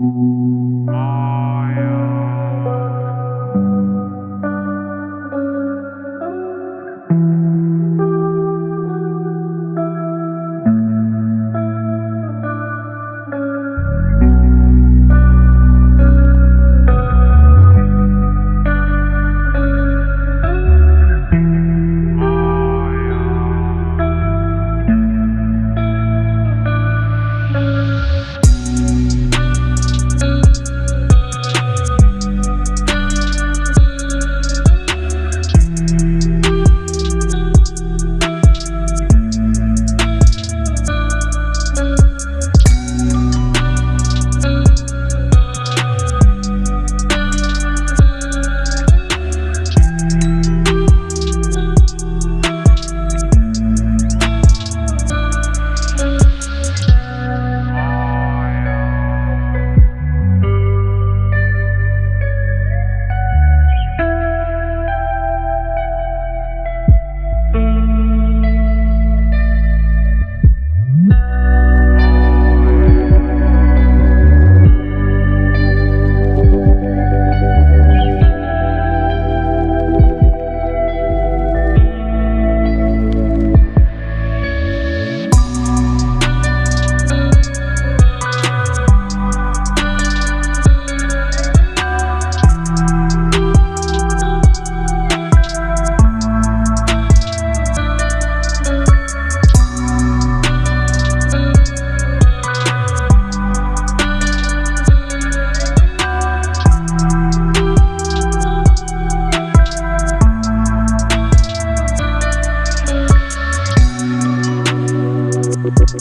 Mm-hmm.